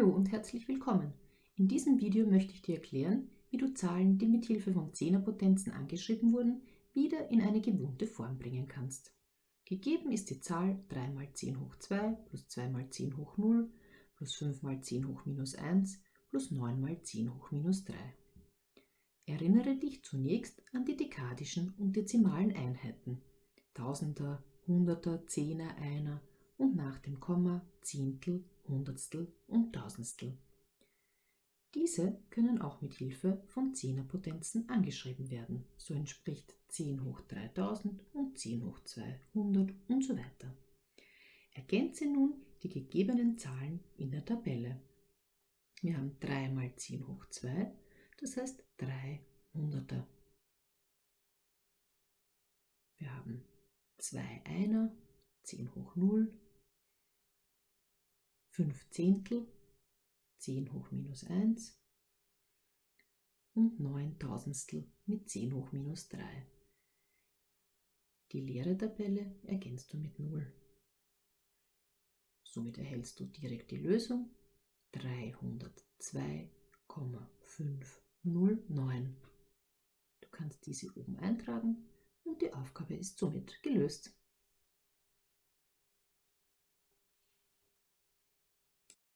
Hallo und herzlich willkommen. In diesem Video möchte ich dir erklären, wie du Zahlen, die mit Hilfe von Zehnerpotenzen angeschrieben wurden, wieder in eine gewohnte Form bringen kannst. Gegeben ist die Zahl 3 mal 10 hoch 2 plus 2 mal 10 hoch 0 plus 5 mal 10 hoch minus 1 plus 9 mal 10 hoch minus 3. Erinnere dich zunächst an die dekadischen und dezimalen Einheiten. Tausender, Hunderter, Zehner, Einer und nach dem Komma Zehntel, Hundertstel und Tausendstel. Diese können auch mit Hilfe von Zehnerpotenzen angeschrieben werden. So entspricht 10 hoch 3000 und 10 hoch 200 und so weiter. Ergänze nun die gegebenen Zahlen in der Tabelle. Wir haben 3 mal 10 hoch 2, das heißt 3 Hunderter. Wir haben 2 Einer, 10 hoch 0, 5 Zehntel, 10 hoch minus 1 und 9 Tausendstel mit 10 hoch minus 3. Die leere Tabelle ergänzt du mit 0. Somit erhältst du direkt die Lösung 302,509. Du kannst diese oben eintragen und die Aufgabe ist somit gelöst.